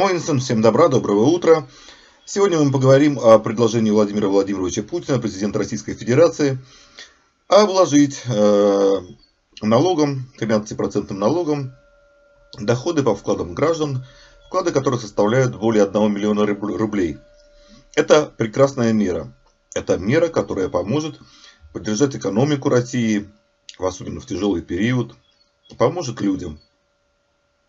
Моинсон, всем добра, доброго утра. Сегодня мы поговорим о предложении Владимира Владимировича Путина, президента Российской Федерации, обложить э, налогом, 13% налогом, доходы по вкладам граждан, вклады которых составляют более 1 миллиона рублей. Это прекрасная мера. Это мера, которая поможет поддержать экономику России, особенно в тяжелый период, поможет людям.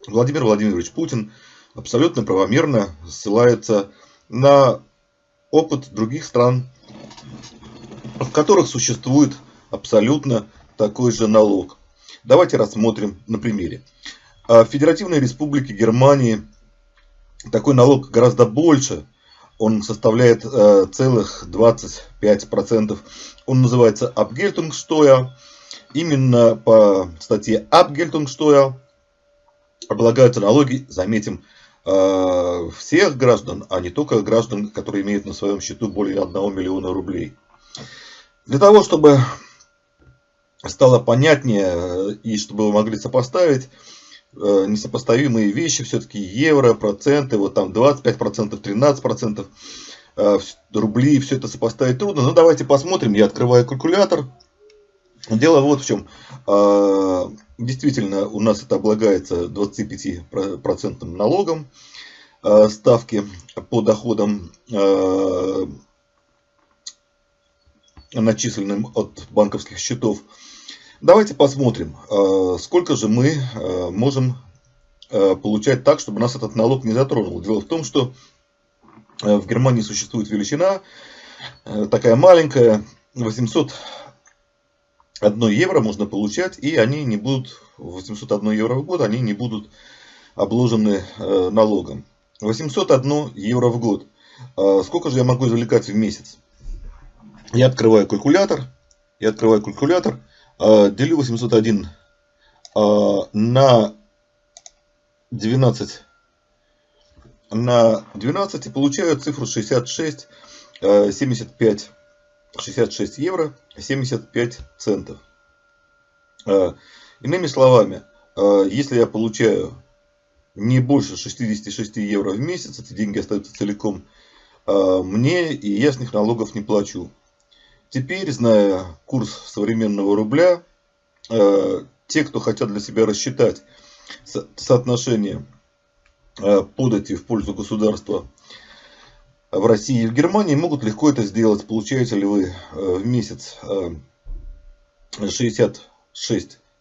Владимир Владимирович Путин – абсолютно правомерно ссылается на опыт других стран, в которых существует абсолютно такой же налог. Давайте рассмотрим на примере. В Федеративной Республике Германии такой налог гораздо больше. Он составляет э, целых 25%. Он называется Abgeltungssteuer. Именно по статье Abgeltungssteuer облагаются налоги, заметим, всех граждан, а не только граждан, которые имеют на своем счету более 1 миллиона рублей. Для того, чтобы стало понятнее э, и чтобы вы могли сопоставить э, несопоставимые вещи, все-таки евро, проценты, вот там 25%, 13%, рубли, все это сопоставить трудно. Но давайте посмотрим, я открываю калькулятор. Дело вот в чем. Действительно, у нас это облагается 25% налогом э, ставки по доходам, э, начисленным от банковских счетов. Давайте посмотрим, э, сколько же мы можем получать так, чтобы нас этот налог не затронул. Дело в том, что в Германии существует величина, такая маленькая, 800 1 евро можно получать, и они не будут, 801 евро в год, они не будут обложены э, налогом. 801 евро в год. А сколько же я могу извлекать в месяц? Я открываю калькулятор, я открываю калькулятор, э, делю 801 э, на 12 на 12 и получаю цифру 66 75 66 евро 75 центов. А, иными словами, а, если я получаю не больше 66 евро в месяц, эти деньги остаются целиком а, мне, и я с них налогов не плачу. Теперь, зная курс современного рубля, те, кто хотят для себя рассчитать соотношение подати в пользу государства в России и в Германии могут легко это сделать. Получаете ли вы э, в месяц 66-75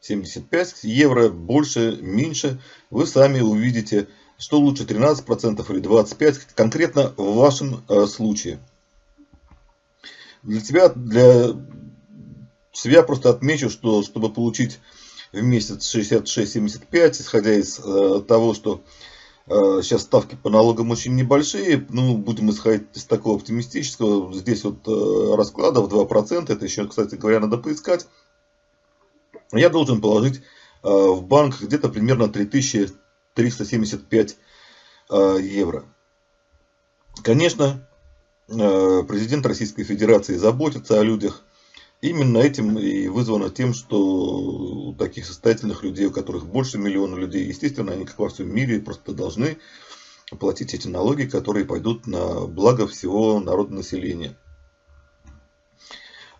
э, евро, больше, меньше, вы сами увидите, что лучше 13% или 25%, конкретно в вашем э, случае. Для тебя, для себя просто отмечу, что чтобы получить в месяц 66-75, исходя из того, что Сейчас э, ставки по налогам очень небольшие, ну, будем исходить из такого оптимистического. Здесь вот э, расклада в 2%, это еще, кстати говоря, надо поискать. Я должен положить э, в банк где-то примерно 3375 евро. Конечно, президент Российской Федерации заботится о людях, Именно этим и вызвано тем, что у таких состоятельных людей, у которых больше миллиона людей, естественно, они, как во всем мире, просто должны платить эти налоги, которые пойдут на благо всего народа населения.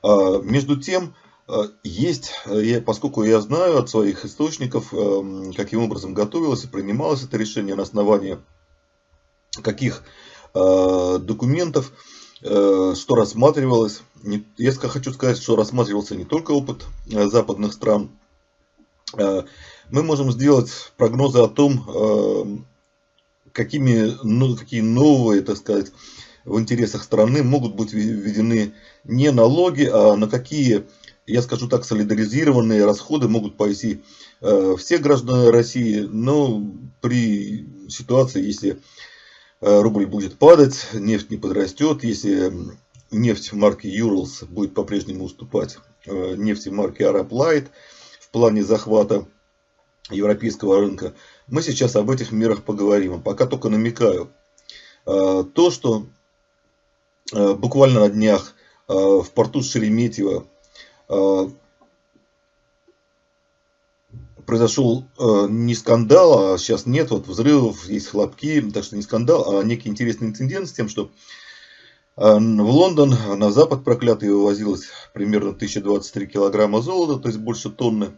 А, между тем, а, есть, поскольку я знаю от своих источников, а, каким образом готовилось и принималось это решение на основании каких документов, что рассматривалось. Я хочу сказать, что рассматривался не только опыт э, западных стран. Э, мы можем сделать прогнозы о том, какими, ну, какие новые, так сказать, в интересах страны могут быть введены не налоги, а на какие, я скажу так, солидаризированные расходы могут пойти все граждане России, но при ситуации, если Э, рубль будет падать, нефть не подрастет. Если нефть марки Urals будет по-прежнему уступать э, нефти марки Arab Light в плане захвата европейского рынка, мы сейчас об этих мерах поговорим. А пока только намекаю. Э, то, что буквально на днях в порту Шереметьево произошел э, не скандал, а сейчас нет вот взрывов, есть хлопки, так что не скандал, а некий интересный инцидент с тем, что э, в Лондон на запад проклятый вывозилось примерно 1023 килограмма золота, то есть больше тонны.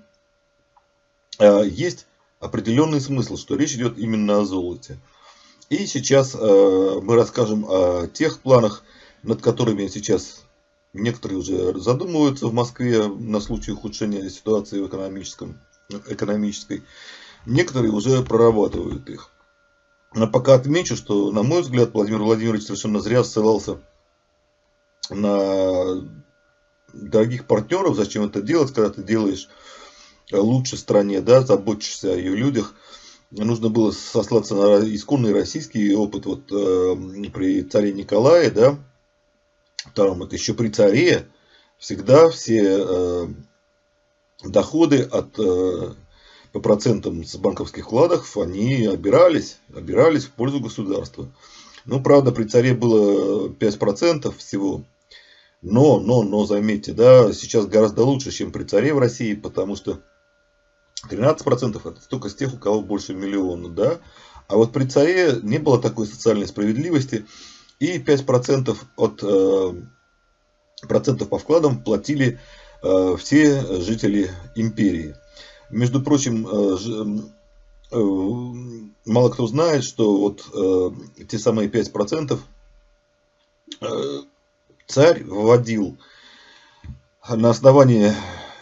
Э, есть определенный смысл, что речь идет именно о золоте. И сейчас э, мы расскажем о тех планах, над которыми сейчас некоторые уже задумываются в Москве на случай ухудшения ситуации в экономическом, экономической. Некоторые уже прорабатывают их. Но пока отмечу, что, на мой взгляд, Владимир Владимирович совершенно зря ссылался на дорогих партнеров. Зачем это делать, когда ты делаешь лучше стране, да, заботишься о ее людях. Нужно было сослаться на исконный российский опыт вот э, при царе Николае, да, там это еще при царе, всегда все э, доходы от э, по процентам с банковских вкладов, они обирались, обирались в пользу государства. Ну, правда, при царе было 5% всего. Но, но, но, заметьте, да, сейчас гораздо лучше, чем при царе в России, потому что 13% это только с тех, у кого больше миллиона, да. А вот при царе не было такой социальной справедливости. И 5% от э, процентов по вкладам платили все жители империи. Между прочим, э, э, мало кто знает, что вот э, те самые 5% э, царь вводил на основании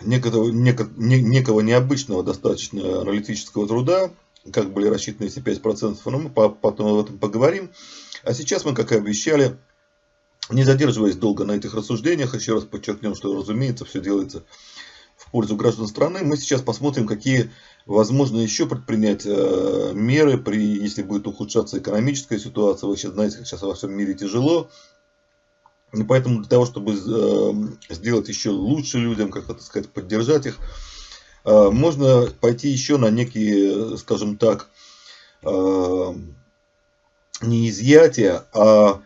некого, некого, некого необычного достаточно аналитического труда, как были рассчитаны эти 5%, но мы потом об этом поговорим. А сейчас мы, как и обещали, не задерживаясь долго на этих рассуждениях, еще раз подчеркнем, что, разумеется, все делается в пользу граждан страны. Мы сейчас посмотрим, какие возможно еще предпринять э, меры, при, если будет ухудшаться экономическая ситуация. Вы сейчас знаете, сейчас во всем мире тяжело. И поэтому для того, чтобы э, сделать еще лучше людям, как это сказать, поддержать их, э, можно пойти еще на некие, скажем так, э, не изъятия, а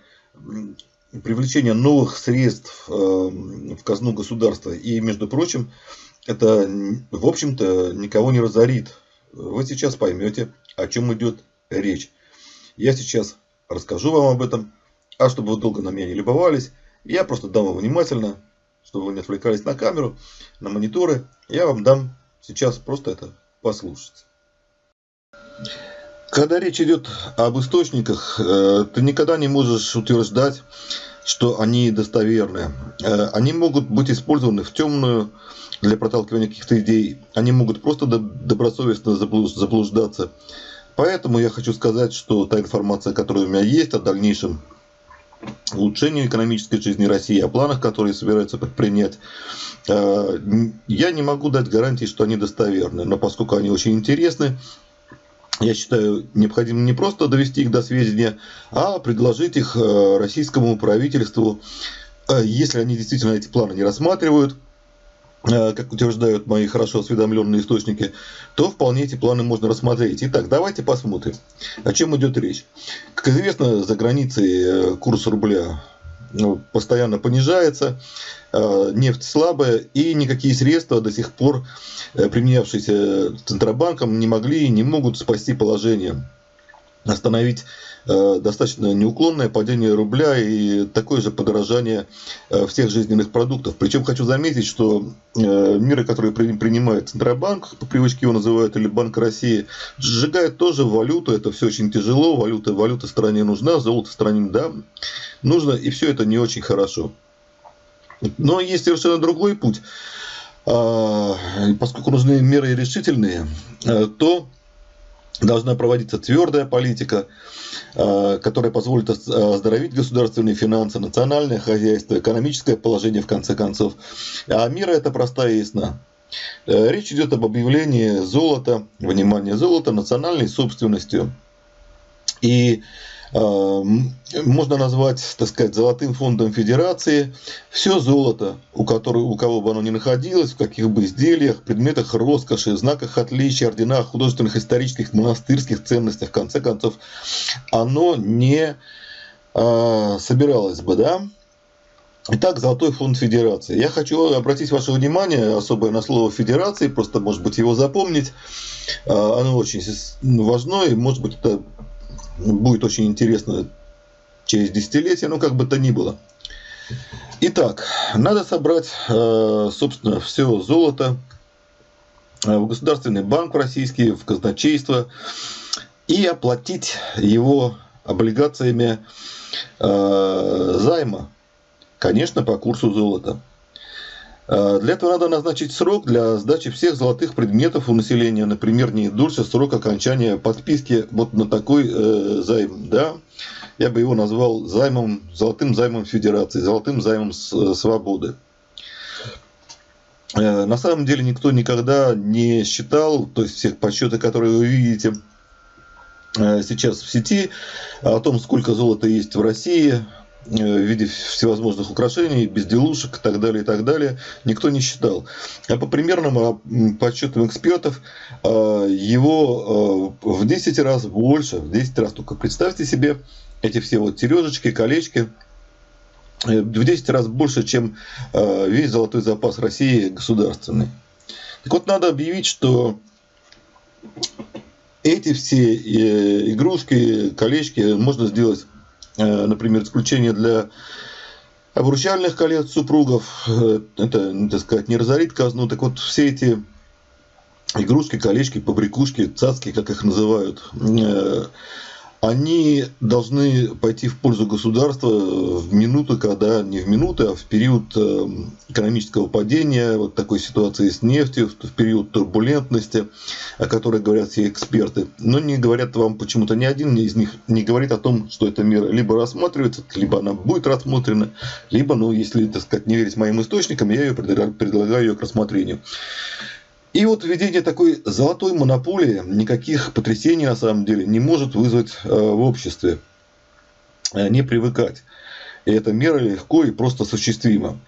привлечение новых средств в казну государства. И, между прочим, это, в общем-то, никого не разорит. Вы сейчас поймете, о чем идет речь. Я сейчас расскажу вам об этом. А чтобы вы долго на меня не любовались, я просто дам вам внимательно, чтобы вы не отвлекались на камеру, на мониторы. Я вам дам сейчас просто это послушать. Когда речь идет об источниках, э, ты никогда не можешь утверждать, что они достоверны. Э, они могут быть использованы в темную для проталкивания каких-то идей. Они могут просто добросовестно заблуждаться. Поэтому я хочу сказать, что та информация, которая у меня есть о дальнейшем улучшению экономической жизни России, о планах, которые собираются предпринять. Э, я не могу дать гарантии, что они достоверны, но поскольку они очень интересны, я считаю, необходимо не просто довести их до сведения, а предложить их э, российскому правительству, э, если они действительно эти планы не рассматривают, Э, как утверждают мои хорошо осведомленные источники, то вполне эти планы можно рассмотреть. Итак, давайте посмотрим, о чем идет речь. Как известно, за границей курс рубля постоянно понижается, э, нефть слабая, и никакие средства до сих пор, применявшиеся Центробанком, не могли и не могут спасти положение, остановить Э, достаточно неуклонное падение рубля и такое же подорожание э, всех жизненных продуктов. Причем хочу заметить, что э, меры, которые принимает Центробанк, по привычке его называют, или Банк России, сжигает тоже валюту. Это все очень тяжело. Валюта, валюта стране нужна, золото стране да, нужно, и все это не очень хорошо. Но есть совершенно другой путь. А, поскольку нужны меры решительные, то должна проводиться твердая политика, э, которая позволит оздоровить государственные финансы, национальное хозяйство, экономическое положение в конце концов. А мира это простая и ясна. Э, речь идет об объявлении золота, внимание, золота национальной собственностью. И можно назвать, так сказать, золотым фондом федерации все золото, у, которого, у кого бы оно ни находилось, в каких бы изделиях, предметах роскоши, знаках отличия, орденах, художественных, исторических, монастырских ценностях, в конце концов, оно не э, собиралось бы, да, Итак, Золотой фонд Федерации. Я хочу обратить ваше внимание особое на слово Федерации, просто, может быть, его запомнить. А, оно очень важно, и, может быть, это будет очень интересно через десятилетия, но как бы то ни было. Итак, надо собрать, а, собственно, все золото а, в Государственный банк российский, в казначейство и оплатить его облигациями займа Конечно, по курсу золота. А, для этого надо назначить срок для сдачи всех золотых предметов у населения, например, не дольше срока окончания подписки вот на такой э, займ. Да? Я бы его назвал займом, золотым займом Федерации, золотым займом э, свободы. Э, на самом деле никто никогда не считал, то есть всех подсчеты, которые вы видите э, сейчас в сети, о том, сколько золота есть в России, Э, в виде всевозможных украшений, безделушек и так далее, и так далее, никто не считал. А по примерным а, подсчетам экспертов, а, его а, в 10 раз больше, в 10 раз, только представьте себе эти все вот сережечки, колечки, э, в 10 раз больше, чем весь золотой запас России государственный. Так вот, надо объявить, что эти все э, игрушки, колечки можно сделать Э, например, исключение для обручальных колец супругов, э, это, так сказать, не разорит казну, так вот все эти игрушки, колечки, побрякушки, цацки, как их называют, э, они должны пойти в пользу государства в минуты, когда не в минуты, а в период э, экономического падения, вот такой ситуации с нефтью, в период турбулентности, о которой говорят все эксперты. Но не говорят вам почему-то ни один из них не говорит о том, что эта мера либо рассматривается, либо она будет рассмотрена, либо, ну, если, так сказать, не верить моим источникам, я ее предлагаю ее к рассмотрению. И вот введение такой золотой монополии никаких потрясений на самом деле не может вызвать э, в обществе. Э, не привыкать. И эта мера легко и просто осуществима.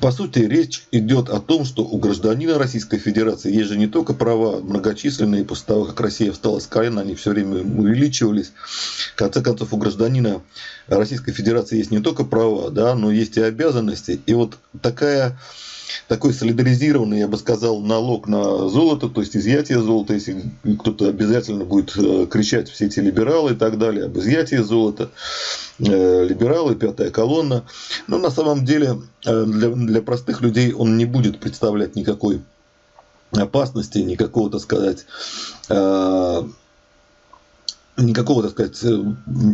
По сути, речь идет о том, что у гражданина Российской Федерации есть же не только права многочисленные, после того, как Россия встала с колена, они все время увеличивались. В конце концов, у гражданина Российской Федерации есть не только права, да, но есть и обязанности. И вот такая такой солидаризированный, я бы сказал, налог на золото, то есть изъятие золота, если кто-то обязательно будет э, кричать все эти либералы и так далее об изъятии золота, э, либералы, пятая колонна. Но на самом деле э, для, для простых людей он не будет представлять никакой опасности, никакого, так сказать, никакого, так сказать,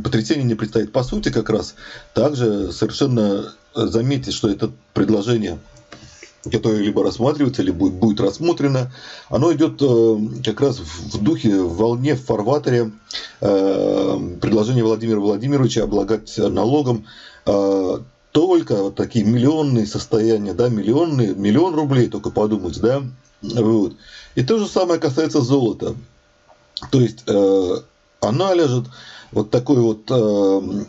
потрясения не предстоит. По сути, как раз также совершенно заметьте, что это предложение которое либо рассматривается, либо будет, будет рассмотрено, оно идет э, как раз в духе, в волне, в фарватере э, предложения Владимира Владимировича облагать налогом э, только вот такие миллионные состояния, да, миллионные, миллион рублей, только подумать, да, вот. И то же самое касается золота. То есть она лежит вот такой вот Э,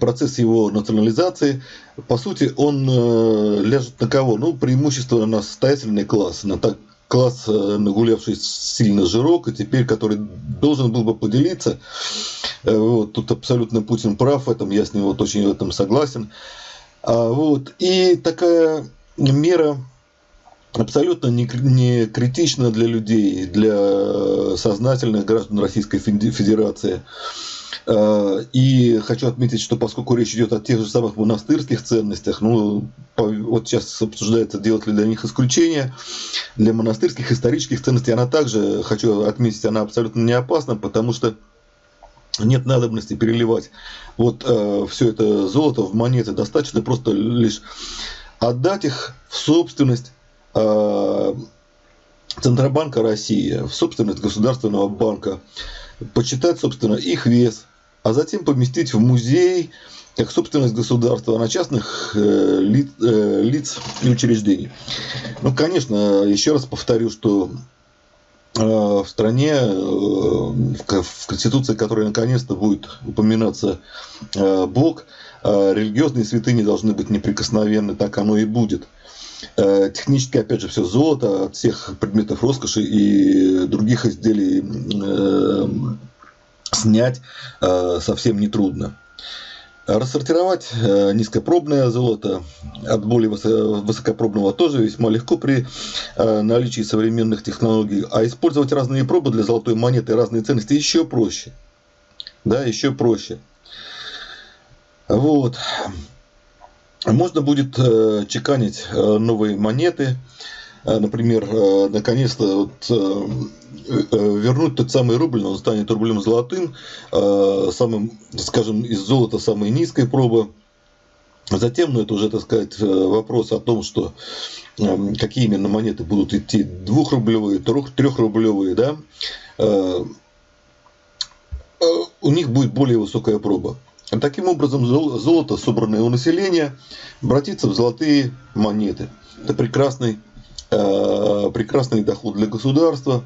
процесс его национализации, по сути, он э, ляжет на кого? Ну, преимущественно на состоятельный класс, на так, класс, э, нагулявший сильно жирок, и теперь который должен был бы поделиться. Вот, тут абсолютно Путин прав в этом, я с ним вот очень в этом согласен. А, вот, и такая мера абсолютно не, не критична для людей, для сознательных граждан Российской Федерации. Э, и хочу отметить, что поскольку речь идет о тех же самых монастырских ценностях, ну, вот сейчас обсуждается, делать ли для них исключение, для монастырских исторических ценностей она также, хочу отметить, она абсолютно не опасна, потому что нет надобности переливать вот э, все это золото в монеты, достаточно просто лишь отдать их в собственность э, Центробанка России, в собственность Государственного банка, почитать, собственно, их вес, а затем поместить в музей как собственность государства на частных э, лиц, э, лиц и учреждений. Ну, конечно, еще раз повторю, что э, в стране, в Конституции, которая наконец-то будет упоминаться Бог, религиозные святыни должны быть неприкосновенны, так оно и будет. Технически, опять же, все золото от всех предметов роскоши и других изделий снять э, совсем нетрудно. Рассортировать э, низкопробное золото от более высокопробного тоже весьма легко при э, наличии современных технологий. А использовать разные пробы для золотой монеты, разные ценности еще проще. Да, еще проще. Вот. Можно будет э, чеканить новые монеты. Например, наконец-то вот, вернуть тот самый рубль, он станет рублем золотым, самым, скажем, из золота самой низкой пробы. Затем, ну это уже, так сказать, вопрос о том, что какие именно монеты будут идти, двухрублевые, трехрублевые, да, у них будет более высокая проба. Таким образом, золото, собранное у населения, обратится в золотые монеты. Это прекрасный, прекрасный доход для государства,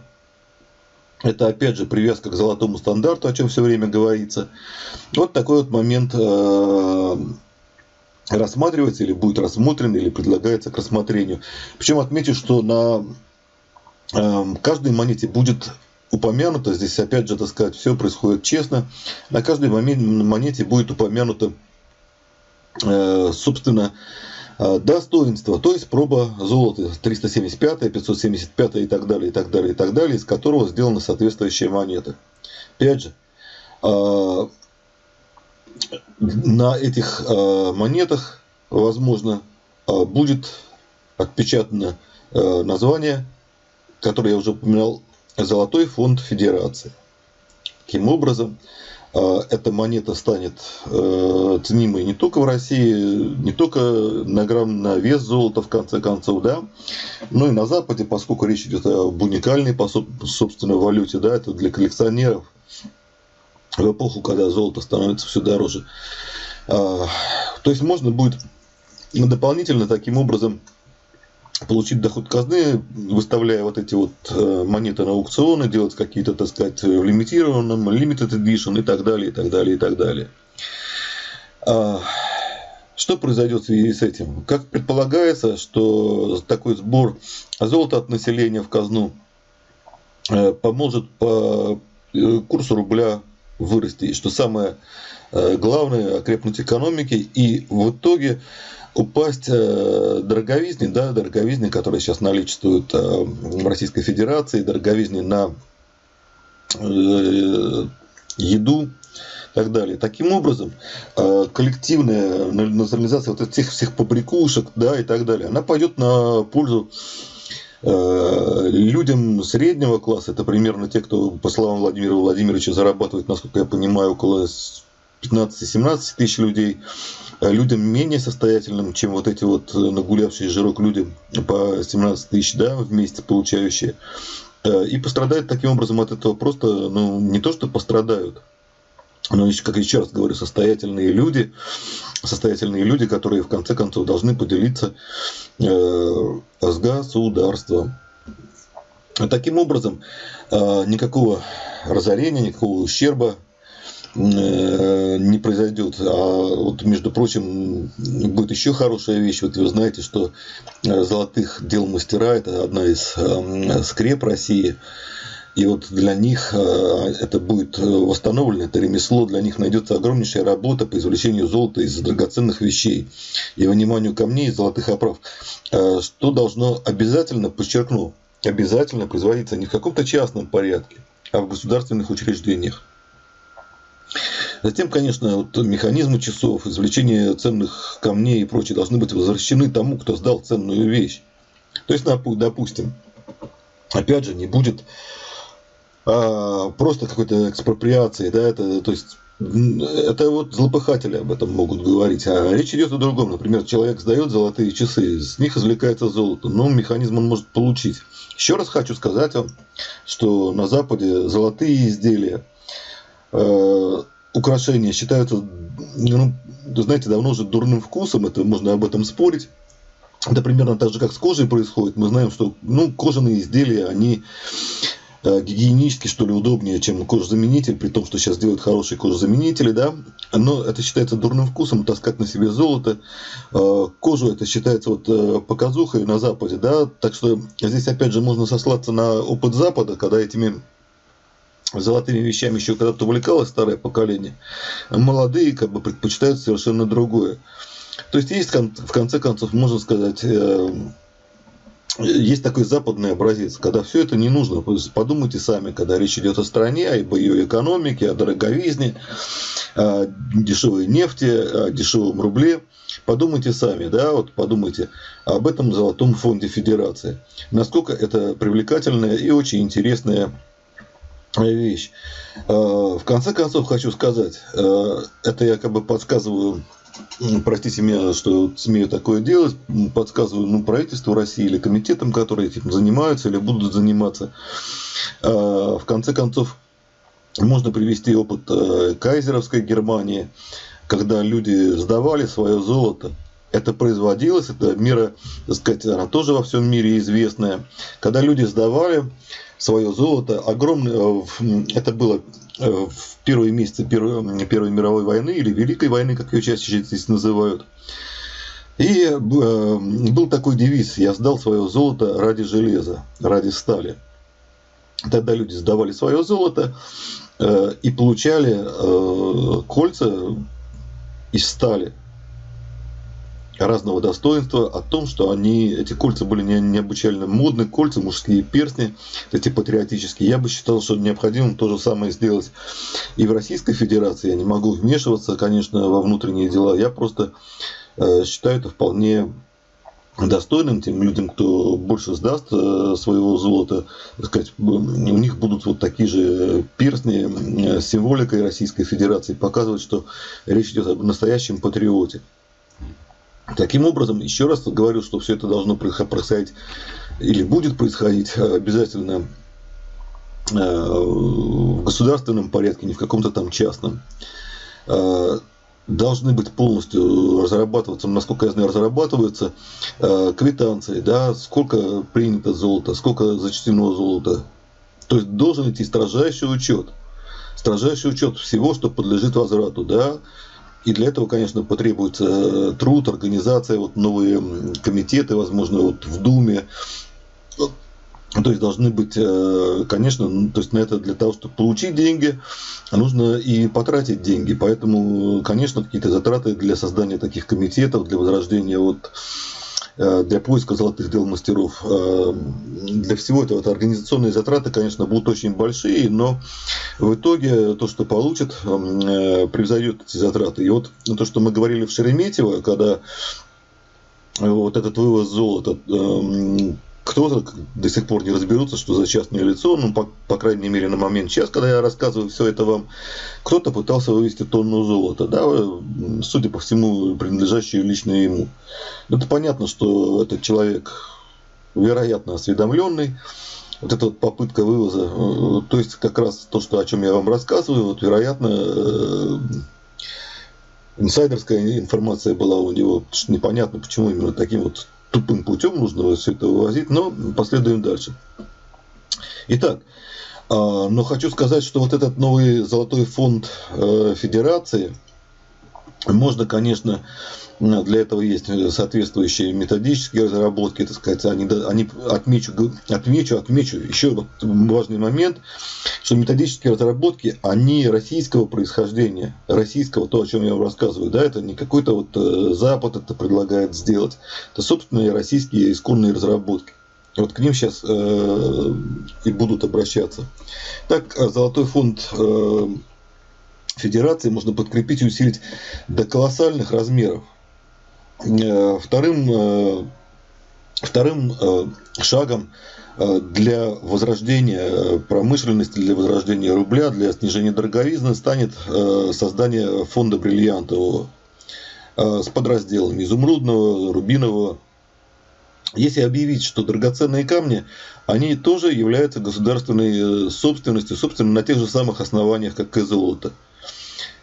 это опять же привязка к золотому стандарту, о чем все время говорится. Вот такой вот момент э, рассматривается или будет рассмотрен, или предлагается к рассмотрению. Причем отмечу, что на э, каждой монете будет упомянуто, здесь опять же, так сказать, все происходит честно, на каждой монете будет упомянуто, э, собственно, Э, достоинства, то есть проба золота. 375, 575 и так далее, и так далее, и так далее, из которого сделана соответствующая монета. Опять же, э, на этих монетах, возможно, будет отпечатано название, которое я уже упоминал, Золотой фонд Федерации. Таким образом, а, эта монета станет э, ценимой не только в России, не только на грамм на вес золота, в конце концов, да, но и на Западе, поскольку речь идет об уникальной, по собственной валюте, да, это для коллекционеров в эпоху, когда золото становится все дороже. А, то есть можно будет дополнительно таким образом получить доход казны, выставляя вот эти вот э, монеты на аукционы, делать какие-то, так сказать, в лимитированном, limited edition и так далее, и так далее, и так далее. А, что произойдет в связи с этим? Как предполагается, что такой сбор золота от населения в казну э, поможет по э, курсу рубля вырасти, что самое главное, окрепнуть экономике, и в итоге упасть э, дороговизне, да, дороговизне, которая сейчас наличествует э, в Российской Федерации, дороговизне на э, еду и так далее. Таким образом, коллективная национализация вот этих всех побрякушек да, и так далее, она пойдет на пользу людям среднего класса, это примерно те, кто, по словам Владимира Владимировича, зарабатывает, насколько я понимаю, около 15-17 тысяч людей, людям менее состоятельным, чем вот эти вот э, нагулявшие жирок люди по 17 тысяч да, в месяц получающие. Э, и пострадают таким образом от этого просто, ну, не то, что пострадают, но, как еще раз говорю, состоятельные люди, состоятельные люди, которые в конце концов должны поделиться с государством. Таким образом, никакого разорения, никакого ущерба Э, не произойдет. А вот, между прочим, будет еще хорошая вещь. Вот вы знаете, что э, золотых дел мастера – это одна из э, скреп России. И вот для них это будет восстановлено, это ремесло, для них найдется огромнейшая работа по извлечению золота из драгоценных вещей и выниманию камней из золотых оправ. Что должно обязательно, подчеркну, обязательно производиться не в каком-то частном порядке, а в государственных учреждениях. Затем, конечно, вот механизмы часов, извлечение ценных камней и прочее должны быть возвращены тому, кто сдал ценную вещь. То есть, допустим, опять же, не будет а, просто какой-то экспроприации, да, это, то есть это вот злопыхатели об этом могут говорить. А речь идет о другом. Например, человек сдает золотые часы, с них извлекается золото, но механизм он может получить. Еще раз хочу сказать вам, что на Западе золотые изделия э, украшения считаются, ну, знаете, давно уже дурным вкусом, это можно об этом спорить. Это примерно так же, как с кожей происходит. Мы знаем, что ну, кожаные изделия, они э, гигиенически, что ли, удобнее, чем кожзаменитель, при том, что сейчас делают хорошие кожзаменители, да, но это считается дурным вкусом, таскать на себе золото, э, кожу это считается вот э, показухой на Западе, да, так что здесь, опять же, можно сослаться на опыт Запада, когда этими золотыми вещами еще когда-то увлекалось старое поколение, молодые как бы предпочитают совершенно другое. То есть есть в конце концов, можно сказать, э, есть такой западный образец, когда все это не нужно. Подумайте сами, когда речь идет о стране, об ее экономике, о дороговизне, о дешевой нефти, о дешевом рубле. Подумайте сами, да, вот подумайте об этом золотом фонде Федерации. Насколько это привлекательная и очень интересная вещь. Э, в конце концов хочу сказать, э, это я как бы подсказываю простите меня, что смею такое делать, подсказываю ну, правительству России или комитетам, которые этим занимаются или будут заниматься. Э, в конце концов, можно привести опыт кайзеровской Германии, когда люди сдавали свое золото это производилось, это мера, так сказать, она тоже во всем мире известная. Когда люди сдавали свое золото, огромное, это было э, в первые месяцы Первой, Первой мировой войны или Великой войны, как ее чаще здесь называют. И э, был такой девиз «Я сдал свое золото ради железа, ради стали». Тогда люди сдавали свое золото э, и получали кольца из стали разного достоинства о том, что они, эти кольца были не, необычайно модные, кольца, мужские перстни, эти патриотические. Я бы считал, что необходимо то же самое сделать и в Российской Федерации. Я не могу вмешиваться, конечно, во внутренние дела. Я просто э, считаю это вполне достойным тем людям, кто больше сдаст э, своего золота, так сказать, у них будут вот такие же перстни с символикой Российской Федерации, показывать, что речь идет об настоящем патриоте. Таким образом, еще раз говорю, что все это должно происходить или будет происходить э, обязательно э, в государственном порядке, не в каком-то там частном. Э, должны быть полностью разрабатываться, насколько я знаю, разрабатываются квитанции, да, сколько принято золота, сколько зачтено золота. То есть должен идти строжайший учет. Строжайший учет всего, что подлежит возврату, да, и для этого, конечно, потребуется э, труд, организация, вот новые комитеты, возможно, вот в Думе. То есть должны быть, э, конечно, то есть на это для того, чтобы получить деньги, нужно и потратить деньги. Поэтому, конечно, какие-то затраты для создания таких комитетов, для возрождения вот Э, для поиска золотых дел мастеров. Э, для всего этого это организационные затраты, конечно, будут очень большие, но в итоге то, что получат, э, превзойдет эти затраты. И вот то, что мы говорили в Шереметьево, когда вот этот вывоз золота кто-то до сих пор не разберутся, что за частное лицо, ну, по, по крайней мере, на момент сейчас, когда я рассказываю все это вам, кто-то пытался вывести тонну золота, да, судя по всему, принадлежащую лично ему. Это понятно, что этот человек, вероятно, осведомленный, вот эта вот попытка вывоза, э, то есть как раз то, что, о чем я вам рассказываю, вот, вероятно, э, инсайдерская информация была у него, непонятно, почему именно таким вот тупым путем нужно все это вывозить, но последуем дальше. Итак, а, но хочу сказать, что вот этот новый золотой фонд э, Федерации, можно, конечно, для этого есть соответствующие методические разработки, так сказать, они, они отмечу, отмечу, отмечу еще вот важный момент, что методические разработки, они российского происхождения, российского, то, о чем я вам рассказываю, да, это не какой-то вот э, Запад это предлагает сделать, это собственные российские исконные разработки. Вот к ним сейчас э, и будут обращаться. Так, э, Золотой фонд э, Федерации можно подкрепить и усилить до колоссальных размеров. Э, вторым, э, вторым э, шагом для возрождения промышленности, для возрождения рубля, для снижения дороговизны станет создание фонда бриллиантового с подразделами изумрудного, рубинового. Если объявить, что драгоценные камни, они тоже являются государственной собственностью, собственно, на тех же самых основаниях, как и золото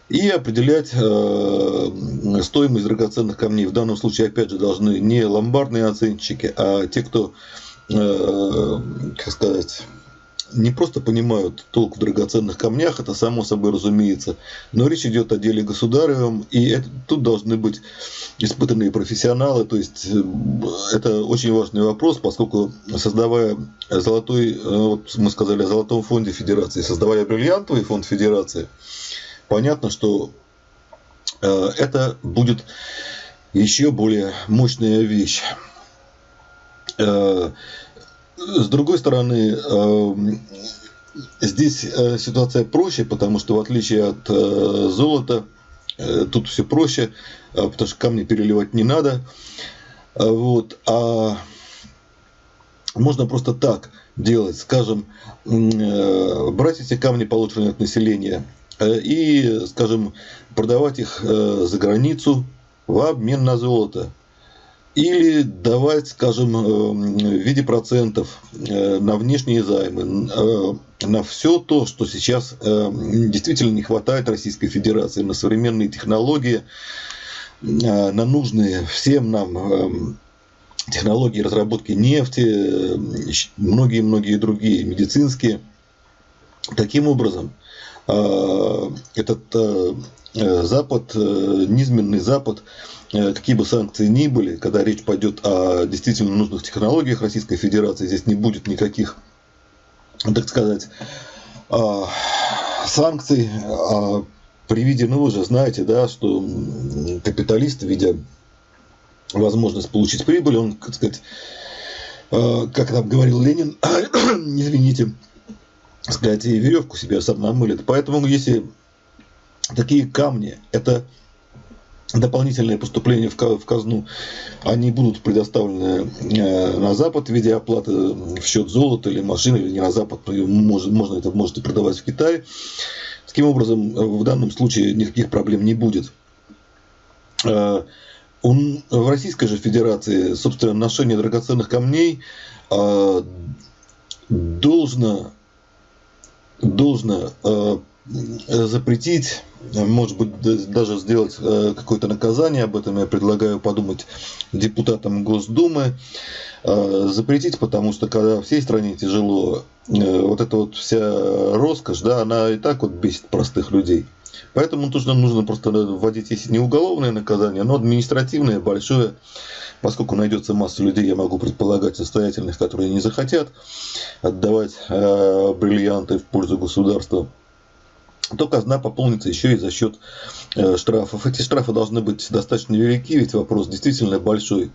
и определять э, стоимость драгоценных камней. В данном случае, опять же, должны не ломбардные оценщики, а те, кто, э, как сказать, не просто понимают толк в драгоценных камнях, это само собой разумеется, но речь идет о деле государевом, и это, тут должны быть испытанные профессионалы, то есть э, это очень важный вопрос, поскольку создавая золотой, вот мы сказали о золотом фонде Федерации, создавая бриллиантовый фонд Федерации, понятно, что э, это будет еще более мощная вещь. С другой стороны, эм, здесь э, ситуация проще, потому что в отличие от э, золота, э, тут все проще, потому что камни переливать не надо. Вот. А можно просто так делать, скажем, брать эти камни, полученные от населения, и, скажем, продавать их за границу в обмен на золото или давать, скажем, э, в виде процентов э, на внешние займы, э, на все то, что сейчас действительно не хватает Российской Федерации, на современные технологии, на нужные всем нам технологии разработки нефти, многие-многие другие медицинские. Таким образом, этот Запад, низменный Запад, Э, какие бы санкции ни были, когда речь пойдет о действительно нужных технологиях Российской Федерации, здесь не будет никаких, так сказать, а, санкций. А при виде, ну вы же знаете, да, что капиталист, видя возможность получить прибыль, он, так сказать, а, как там говорил Ленин, извините, сказать, и веревку себе сам намылит. Поэтому, если такие камни, это дополнительные поступления в казну, они будут предоставлены э, на Запад в виде оплаты в счет золота или машины, или не на Запад, можно, можно это можете продавать в Китае. Таким образом, в данном случае никаких проблем не будет. Э, в Российской же Федерации, собственно, ношение драгоценных камней э, должно, должно запретить может быть, даже сделать э, какое-то наказание, об этом я предлагаю подумать депутатам Госдумы, э, запретить, потому что когда всей стране тяжело, э, вот эта вот вся роскошь, да, она и так вот бесит простых людей. Поэтому нужно, нужно просто вводить, если не уголовное наказание, но административное, большое, поскольку найдется масса людей, я могу предполагать, состоятельных, которые не захотят отдавать бриллианты в пользу государства то казна пополнится еще и за счет э, штрафов. Эти штрафы должны быть достаточно велики, ведь вопрос действительно большой.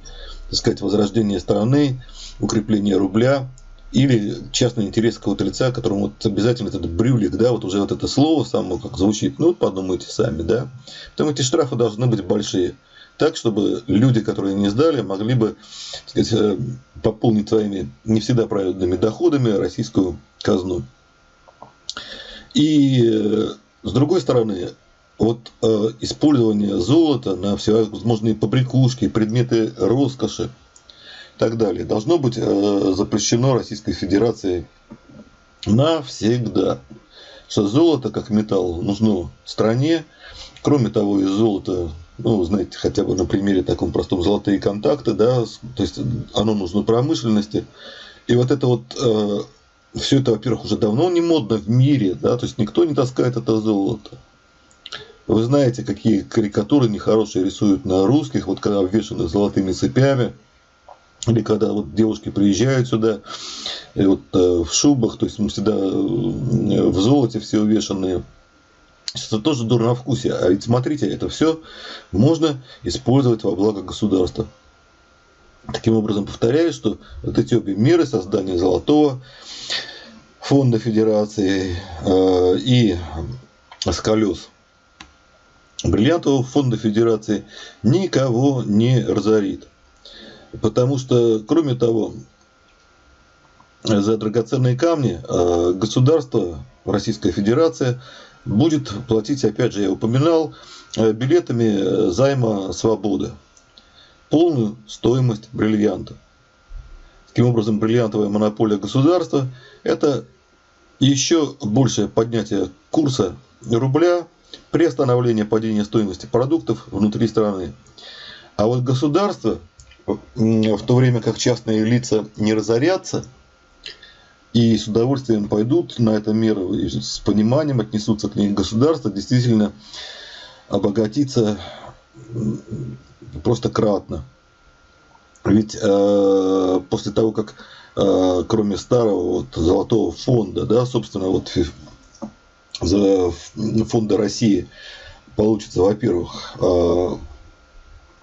Так сказать, возрождение страны, укрепление рубля или частный интерес какого-то лица, которому вот обязательно этот брюлик, да, вот уже вот это слово само как звучит, ну подумайте сами, да. Поэтому эти штрафы должны быть большие. Так, чтобы люди, которые не сдали, могли бы так сказать, э, пополнить своими не всегда правильными доходами российскую казну. И э, с другой стороны, вот э, использование золота на всевозможные побрякушки, предметы роскоши так далее должно быть э, запрещено Российской Федерацией навсегда. Что золото как металл нужно стране. Кроме того, из золота, ну, знаете, хотя бы на примере таком простом золотые контакты, да, то есть оно нужно промышленности. И вот это вот э, все это, во-первых, уже давно не модно в мире, да, то есть никто не таскает это золото. Вы знаете, какие карикатуры нехорошие рисуют на русских, вот когда обвешаны золотыми цепями, или когда вот девушки приезжают сюда, и вот э, в шубах, то есть мы всегда э, в золоте все увешанные. Это тоже дурно вкусе. А ведь смотрите, это все можно использовать во благо государства. Таким образом, повторяю, что вот эти обе меры создания золотого фонда федерации э, и с колес бриллиантового фонда федерации никого не разорит. Потому что, кроме того, за драгоценные камни э, государство, Российская Федерация, будет платить, опять же, я упоминал, э, билетами займа свободы полную стоимость бриллианта. Таким образом, бриллиантовая монополия государства – это еще большее поднятие курса рубля, при остановлении падения стоимости продуктов внутри страны. А вот государство, в то время как частные лица не разорятся, и с удовольствием пойдут на это меры, и с пониманием отнесутся к ней государство, действительно обогатиться просто кратно. Ведь э, после того, как э, кроме старого вот, золотого фонда, да, собственно, вот фонда России получится, во-первых, э,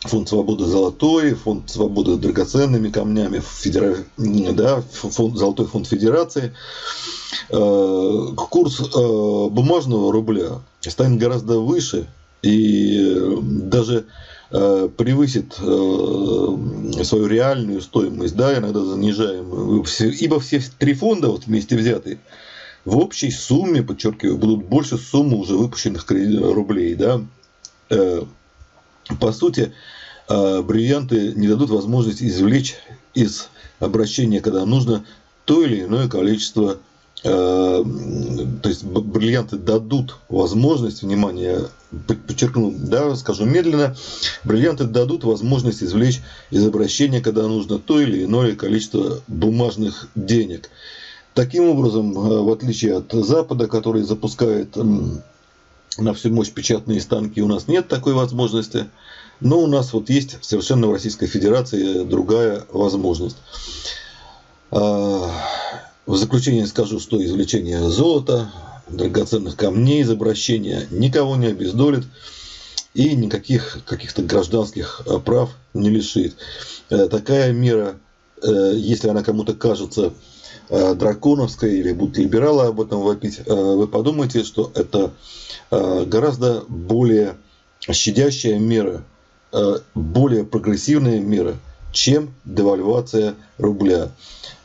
фонд свободы золотой, фонд свободы драгоценными камнями, федера... да, фонд, золотой фонд федерации. Э, курс э, бумажного рубля станет гораздо выше и даже Э, превысит э, свою реальную стоимость, да, иногда занижаемую, ибо все три фонда вот вместе взятые в общей сумме, подчеркиваю, будут больше суммы уже выпущенных рублей, да. По сути, бриллианты не дадут возможность извлечь из обращения, когда нужно, то или иное количество то есть бриллианты дадут возможность, внимание, подчеркну, да, скажу медленно, бриллианты дадут возможность извлечь из обращения, когда нужно то или иное количество бумажных денег. Таким образом, э, в отличие от Запада, который запускает на всю мощь печатные станки, у нас нет такой возможности. Но у нас вот есть совершенно в Российской Федерации другая возможность. А, в заключение скажу, что извлечение золота, драгоценных камней из обращения никого не обездолит и никаких каких-то гражданских э, прав не лишит. Э, такая мера, э, если она кому-то кажется драконовской или будут либералы об этом вопить, вы подумайте, что это гораздо более щадящая мера, более прогрессивная мера, чем девальвация рубля.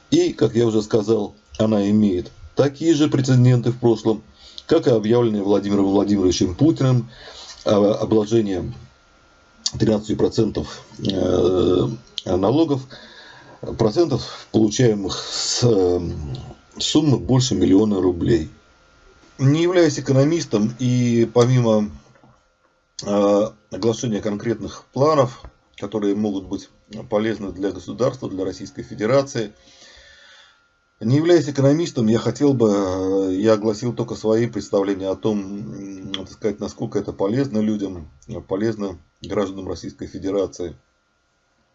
И, как я уже сказал, она имеет такие же прецеденты в прошлом, как и объявленные Владимиром Владимировичем Путиным обложение 13% э, налогов, процентов, получаемых с э, суммы больше миллиона рублей. Не являясь экономистом и помимо э, оглашения конкретных планов, которые могут быть полезны для государства, для Российской Федерации – не являясь экономистом, я хотел бы, э, я огласил только свои представления о том, так сказать, насколько это полезно людям, полезно гражданам Российской Федерации.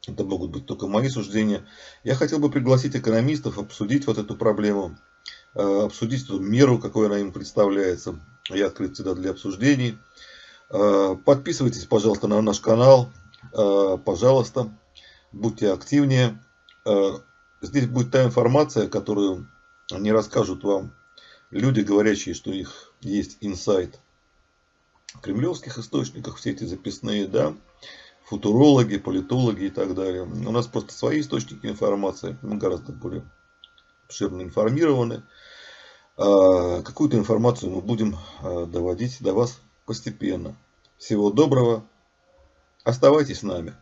Это могут быть только мои суждения. Я хотел бы пригласить экономистов обсудить вот эту проблему, э, обсудить эту меру, какой она им представляется. Я открыт всегда для обсуждений. Э, подписывайтесь, пожалуйста, на наш канал. Пожалуйста, будьте активнее. Здесь будет та информация, которую не расскажут вам люди, говорящие, что у них есть инсайт в кремлевских источниках, все эти записные, да, футурологи, политологи и так далее. У нас просто свои источники информации, мы гораздо более обширно информированы. Какую-то информацию мы будем доводить до вас постепенно. Всего доброго. Оставайтесь с нами.